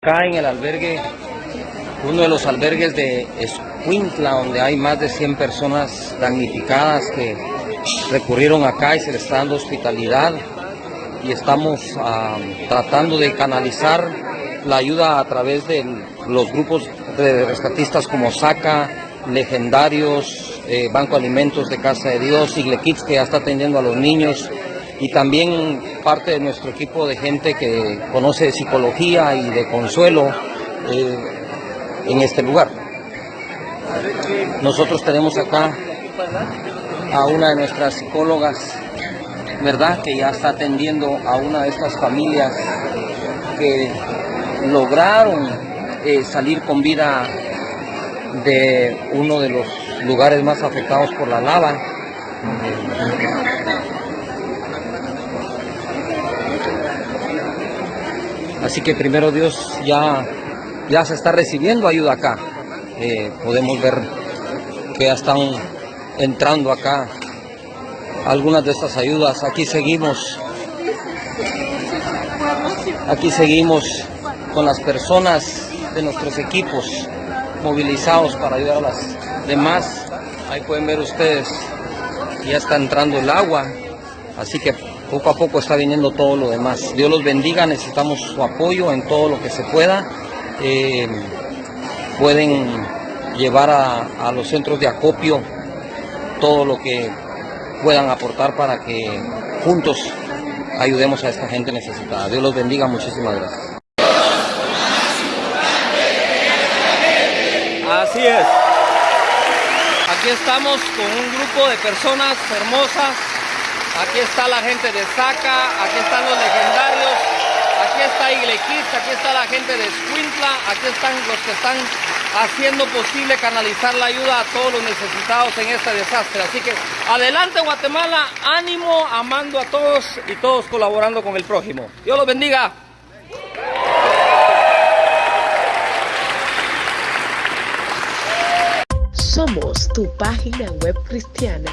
Acá en el albergue, uno de los albergues de Escuintla, donde hay más de 100 personas damnificadas que recurrieron acá y se les está dando hospitalidad. Y estamos ah, tratando de canalizar la ayuda a través de los grupos de rescatistas como SACA, Legendarios, eh, Banco Alimentos de Casa de Dios, Iglequits que ya está atendiendo a los niños, y también parte de nuestro equipo de gente que conoce psicología y de consuelo eh, en este lugar. Nosotros tenemos acá a una de nuestras psicólogas, ¿verdad? Que ya está atendiendo a una de estas familias que lograron eh, salir con vida de uno de los lugares más afectados por la lava. Así que primero Dios ya, ya se está recibiendo ayuda acá. Eh, podemos ver que ya están entrando acá algunas de estas ayudas. Aquí seguimos, aquí seguimos con las personas de nuestros equipos movilizados para ayudar a las demás. Ahí pueden ver ustedes, ya está entrando el agua, así que poco a poco está viniendo todo lo demás. Dios los bendiga, necesitamos su apoyo en todo lo que se pueda. Eh, pueden llevar a, los centros de acopio todo lo que puedan aportar para que juntos ayudemos a esta gente necesitada. Dios los bendiga, muchísimas gracias. Así es. Aquí estamos con un grupo de personas hermosas Aquí está la gente de Saca, aquí están los legendarios, aquí está Iglequis, aquí está la gente de Escuintla, aquí están los que están haciendo posible canalizar la ayuda a todos los necesitados en este desastre. Así que adelante Guatemala, ánimo, amando a todos y todos colaborando con el prójimo. Dios los bendiga. Somos tu página web cristiana